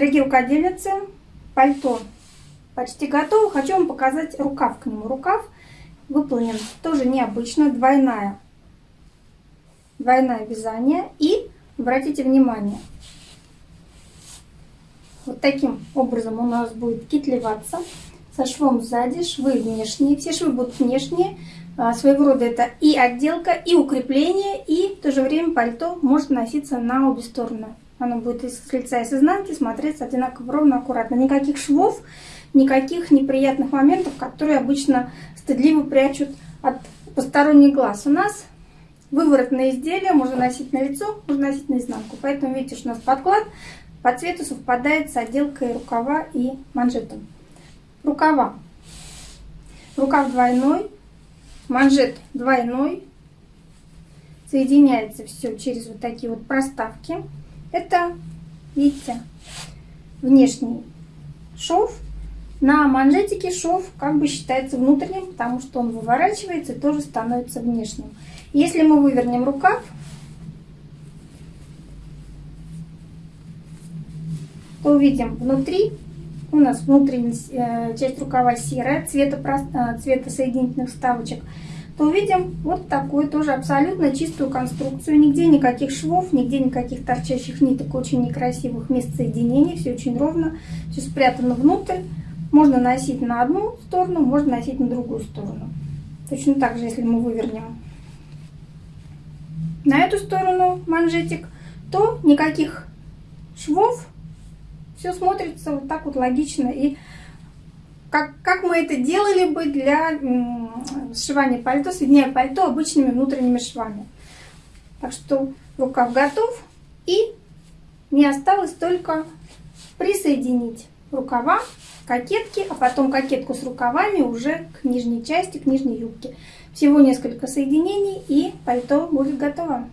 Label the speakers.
Speaker 1: Дорогие рукодельницы, пальто почти готово. Хочу вам показать рукав к нему. Рукав выполнен тоже необычно, двойная. Двойное вязание. И, обратите внимание, вот таким образом у нас будет китлеваться со швом сзади, швы внешние. Все швы будут внешние. А, своего рода это и отделка, и укрепление, и в то же время пальто может носиться на обе стороны. Оно будет и с лица, и с изнанки смотреться одинаково ровно, аккуратно. Никаких швов, никаких неприятных моментов, которые обычно стыдливо прячут от посторонних глаз. У нас выворотное изделие можно носить на лицо, можно носить на изнанку. Поэтому видите, что у нас подклад по цвету совпадает с отделкой рукава и манжетом. Рукава. Рукав двойной, манжет двойной. Соединяется все через вот такие вот проставки. Это, видите, внешний шов. На манжетике шов как бы считается внутренним, потому что он выворачивается и тоже становится внешним. Если мы вывернем рукав, то увидим внутри, у нас внутренняя э, часть рукава серая, цвета, э, цвета соединительных вставочек – то увидим вот такую тоже абсолютно чистую конструкцию. Нигде никаких швов, нигде никаких торчащих ниток, очень некрасивых мест соединений. Все очень ровно, все спрятано внутрь. Можно носить на одну сторону, можно носить на другую сторону. Точно так же, если мы вывернем на эту сторону манжетик, то никаких швов. Все смотрится вот так вот логично и как, как мы это делали бы для сшивания пальто, соединяя пальто обычными внутренними швами. Так что рукав готов. И мне осталось только присоединить рукава, кокетки, а потом кокетку с рукавами уже к нижней части, к нижней юбке. Всего несколько соединений и пальто будет готово.